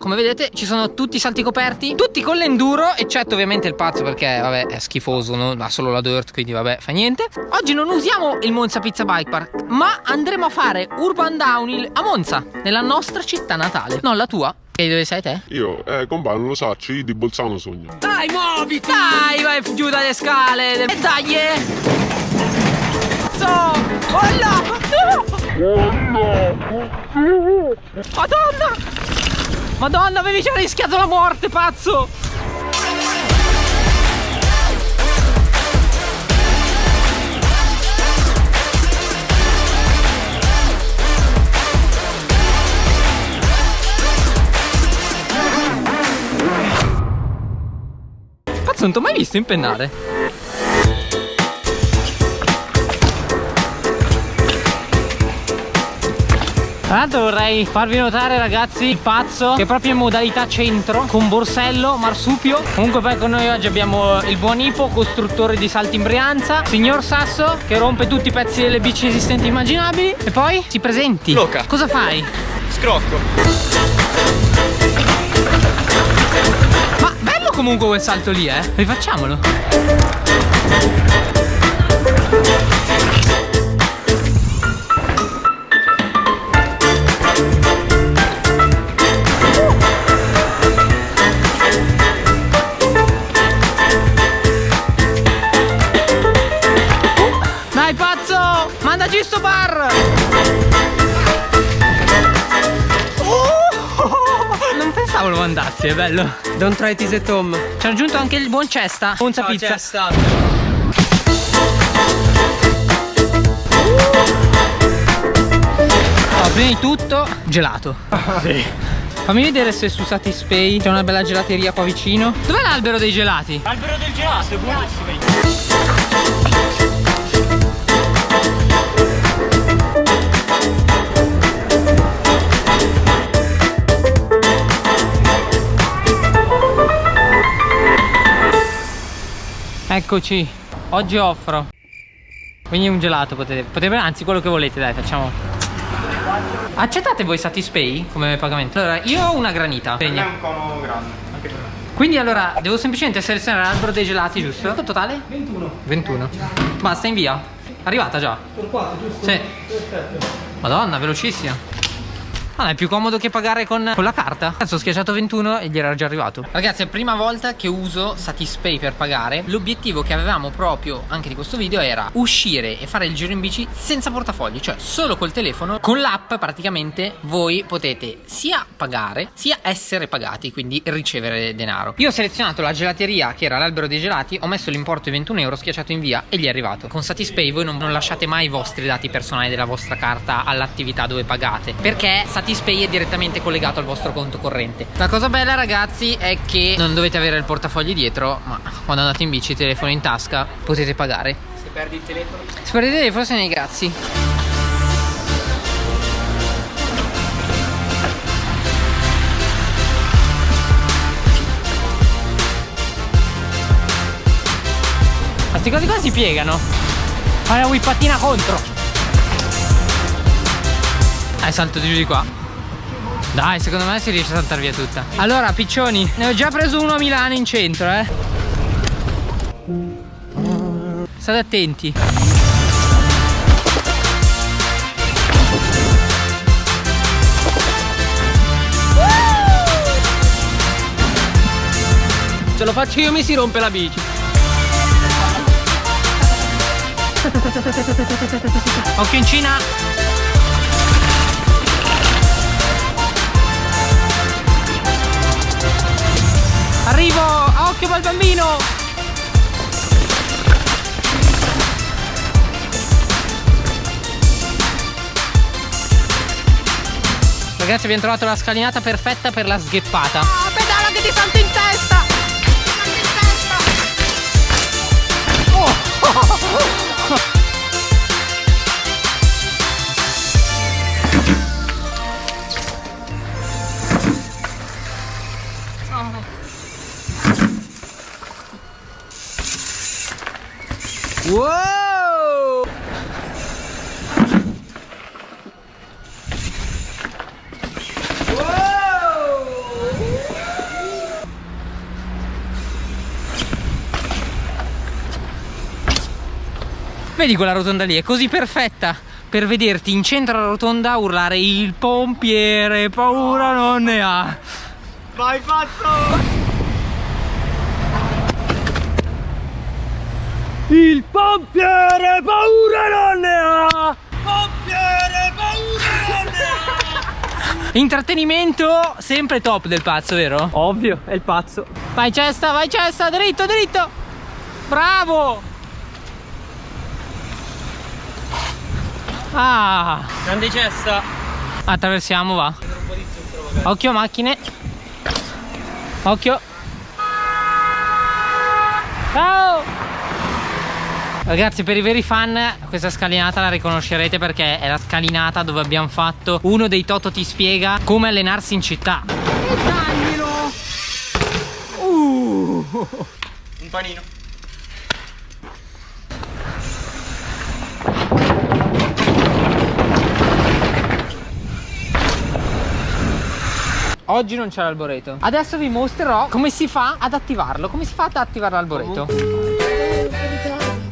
Come vedete ci sono tutti i salti coperti Tutti con l'enduro Eccetto ovviamente il pazzo perché vabbè è schifoso no? Ha solo la dirt quindi vabbè fa niente Oggi non usiamo il Monza Pizza Bike Park Ma andremo a fare Urban Downhill a Monza Nella nostra città natale Non la tua e dove sei te? Io, eh, compà, non lo so, io di Bolzano sogno. Dai, muoviti! Dai, vai giù dalle scale! E dai! Eh. So! Oh no! Madonna! Madonna, avevi già rischiato la morte, pazzo! Pazzo, non ti ho mai visto impennare? Tra l'altro vorrei farvi notare ragazzi il pazzo che è proprio in modalità centro con borsello, marsupio. Comunque poi con noi oggi abbiamo il buon Ipo, costruttore di salti in Brianza. Signor Sasso che rompe tutti i pezzi delle bici esistenti immaginabili. E poi si presenti. Loca. Cosa fai? Scrocco. Ma bello comunque quel salto lì eh. Rifacciamolo bello. Don't try this at home. Ci ha aggiunto anche il buon Cesta. Monza Ciao, pizza. Cesta. Prima di tutto, gelato. Sì. Fammi vedere se su Satispay c'è una bella gelateria qua vicino. Dov'è l'albero dei gelati? Albero del gelato, è buonissimo. Eccoci, oggi offro. Quindi un gelato potete, potete, anzi quello che volete, dai, facciamo. Accettate voi Satispay come pagamento? Allora, io ho una granita. Per me è un cono grande. Quindi allora, devo semplicemente selezionare l'albero dei gelati, giusto? Quanto totale? 21. 21. Basta, invia. Arrivata già? Per 4, giusto? Sì. Perfetto. Madonna, velocissima. Ah, è più comodo che pagare con, con la carta. Cazzo, ho schiacciato 21 e gli era già arrivato. Ragazzi, è la prima volta che uso Satispay per pagare. L'obiettivo che avevamo proprio anche di questo video era uscire e fare il giro in bici senza portafogli, cioè solo col telefono. Con l'app praticamente voi potete sia pagare sia essere pagati, quindi ricevere denaro. Io ho selezionato la gelateria che era l'albero dei gelati, ho messo l'importo di 21 euro, schiacciato invia e gli è arrivato. Con Satispay voi non, non lasciate mai i vostri dati personali della vostra carta all'attività dove pagate, perché Satispay Satispay è direttamente collegato al vostro conto corrente. La cosa bella ragazzi è che non dovete avere il portafoglio dietro Ma quando andate in bici, telefono in tasca, potete pagare. Se perdi il telefono? Se perdi il telefono se ne grazie Questi cosi qua si piegano. Fai la whippatina contro. Eh, salto giù di qua Dai, secondo me si riesce a saltare via tutta. Allora, piccioni, ne ho già preso uno a Milano in centro, eh. State attenti. Se lo faccio io mi si rompe la bici. Occhio in Cina Arrivo! A occhio al bambino! Ragazzi abbiamo trovato la scalinata perfetta per la sgheppata Ah, pedala che ti salto in testa! in testa! Oh! Vedi quella rotonda lì, è così perfetta per vederti in centro alla rotonda urlare il pompiere, paura non ne ha. Vai pazzo! Il pompiere paura non ne ha! Pompiere paura non ne ha! Intrattenimento sempre top del pazzo, vero? Ovvio, è il pazzo. Vai cesta, vai cesta, dritto, dritto! Bravo! Ah! Grande cesta. Attraversiamo, va. Occhio macchine. Occhio. Ciao! Ragazzi per i veri fan questa scalinata la riconoscerete perché è la scalinata dove abbiamo fatto uno dei Toto ti spiega come allenarsi in città. E taglilo! Uh! Un panino. Oggi non c'è l'alboreto. Adesso vi mostrerò come si fa ad attivarlo. Come si fa ad attivare l'alboreto?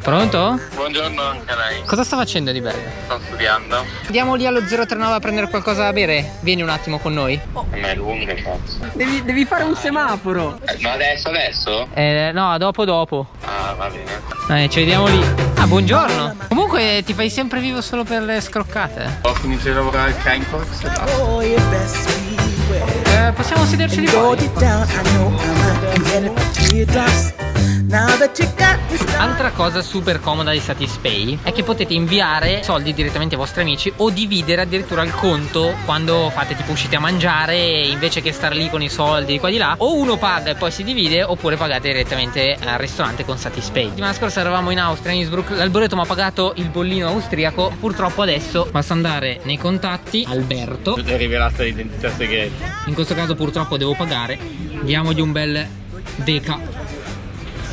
Pronto? Buongiorno anche a lei, Cosa sta facendo di bello? sto studiando, Andiamo lì allo 039 a prendere qualcosa da bere? Vieni un attimo con noi. a me è lungo cazzo. Devi, devi fare un semaforo. Eh, ma adesso, adesso? Eh, no, dopo dopo. Ah, va bene. Eh, ci vediamo lì. Ah, buongiorno. Comunque ti fai sempre vivo solo per le scroccate. Ho finito di lavorare al Kindbox e basta. Hold it. Go down, I know I'm not. And get it, teardrops. Altra cosa super comoda di Satispay è che potete inviare soldi direttamente ai vostri amici o dividere addirittura il conto quando fate tipo uscite a mangiare e invece che star lì con i soldi di qua di là. O uno paga e poi si divide oppure pagate direttamente al ristorante con Satispay. La settimana scorsa eravamo in Austria, in Innsbruck, l'alboreto mi ha pagato il bollino austriaco, purtroppo adesso basta andare nei contatti, Alberto, È rivelata l'identità segreta. in questo caso purtroppo devo pagare, diamogli un bel deca,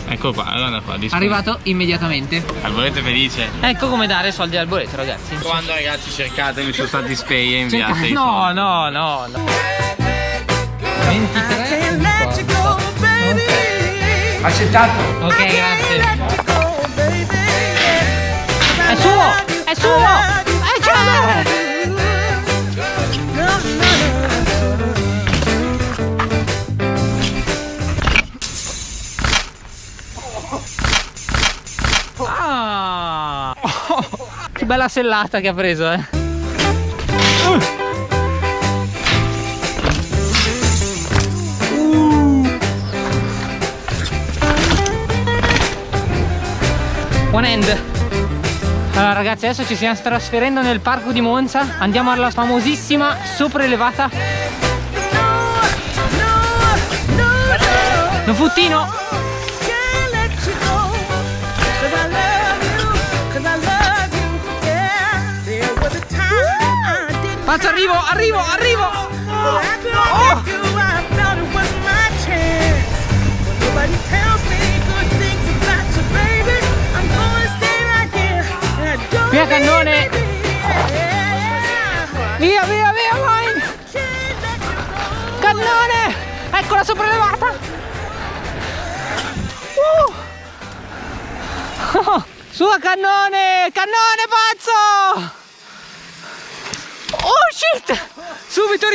Ecco qua, guarda qua, disponibile. arrivato immediatamente. Alboreto felice. Ecco come dare soldi al Alboreto ragazzi. Quando ragazzi cercatemi su Satispay e Cerca- inviate i No, soldi. no, no, no. I can't let you go, baby. Ok, grazie. È suo! È suo! Ah! Che bella sellata che ha preso, eh. One end. Allora ragazzi adesso ci stiamo trasferendo nel parco di Monza Andiamo alla famosissima sopraelevata No, no. Nofuttino right here. And I don't Via, cannone. Via, via, via, vai. Cannone! Ecco la sopraelevata! Uh! Su cannone! Cannone pazzo!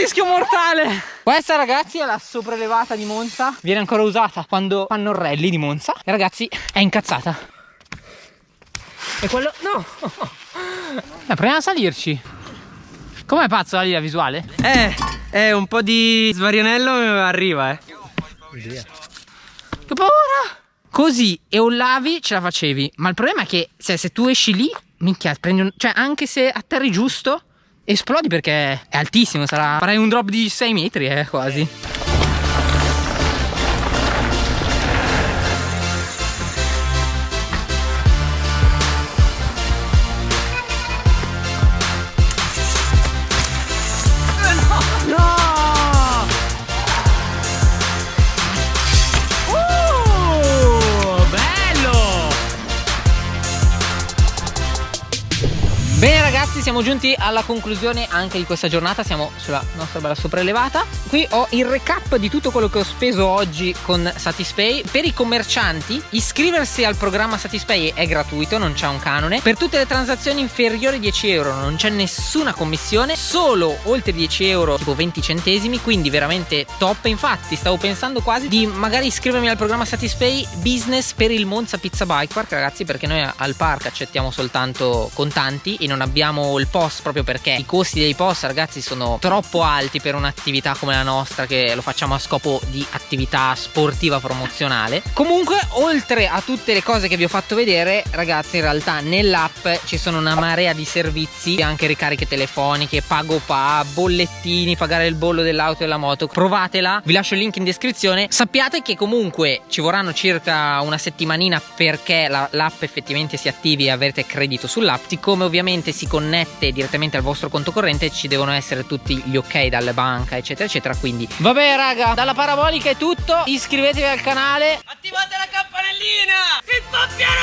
Rischio mortale! Questa ragazzi è la sopraelevata di Monza Viene ancora usata quando fanno il rally di Monza E ragazzi è incazzata E quello... no! Eh, proviamo a salirci Com'è pazzo la visuale? Eh, eh, un po' di svarianello arriva, eh. Che paura! Così eollavi ce la facevi. Ma il problema è che se, se tu esci lì, minchia, prendi un, cioè anche se atterri giusto, esplodi perché è altissimo. Sarà. Farai un drop di 6 metri, eh, quasi. Giunti alla conclusione anche di questa giornata Siamo sulla nostra bella sopraelevata. Qui ho il recap di tutto quello che ho speso oggi con Satispay. Per i commercianti iscriversi al programma Satispay è gratuito, non c'è un canone. Per tutte le transazioni inferiori a 10 euro non c'è nessuna commissione Solo oltre 10 euro tipo 20 centesimi Quindi veramente top. Infatti stavo pensando quasi di magari iscrivermi al programma Satispay Business per il Monza Pizza Bike Park. Ragazzi Perché noi al park accettiamo soltanto contanti E non abbiamo il POS proprio perché i costi dei POS ragazzi sono troppo alti per un'attività come la nostra Che lo facciamo a scopo di attività sportiva promozionale. Comunque oltre a tutte le cose che vi ho fatto vedere ragazzi in realtà nell'app ci sono una marea di servizi Anche ricariche telefoniche, pago pa, bollettini, pagare il bollo dell'auto e della moto. Provatela, vi lascio il link in descrizione. Sappiate che comunque ci vorranno circa una settimanina perché la- l'app effettivamente si attivi e avrete credito sull'app. Siccome ovviamente si connette direttamente al vostro conto corrente ci devono essere tutti gli ok dalle banca eccetera eccetera Quindi vabbè raga, dalla parabolica è tutto Iscrivetevi al canale. Attivate la campanellina! Si sta piano